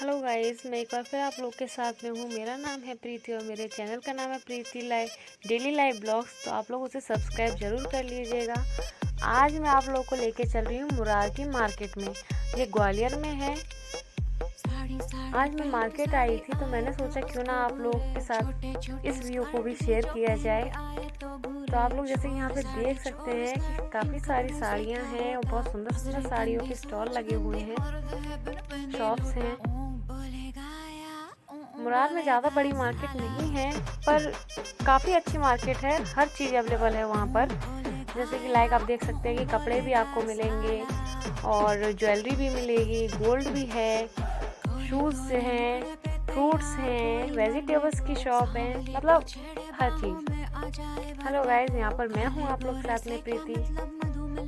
Hello guys मैं एक बार फिर आप लोग के साथ में हूँ। मेरा नाम है प्रीति और मेरे चैनल का नाम है Preeti live daily live blogs. तो आप लोग उसे सब्सक्राइब ज़रूर कर लीजिएगा। आज मैं आप लोग को लेके चल रही हूँ मुरार की मार्केट में। ये ग्वालियर में है। आज मैं मार्केट आई थी तो मैंने सोचा क्यों ना आप लोग के साथ इस वीडियो को भी शेयर किया जाए। तो आप लोग जैसे यहाँ पे देख सकते हैं कि काफ़ी सारी साड़ियाँ हैं और बहुत सुंदर सुंदर साड़ियों के स्टॉल लगे हुए हैं। शॉप्स हैं। मुराद में ज़्यादा बड़ी मार्केट नहीं है, पर काफ़ी अच्छी मार्केट है। हर चीज़ अवेलेबल है वहाँ पर। जैसे कि लाइक आप देख सकते हैं कि कपड़े भी आपको मिलेंगे और ज्वेलरी भी मिलेगी गोल्ड भी है शूज़ हैं फ्रूट्स हैं वेजिटेबल्स की शॉप है मतलब हर चीज़। हेलो गाइज़ यहाँ पर मैं हूँ आप लोग के साथ में प्रीति।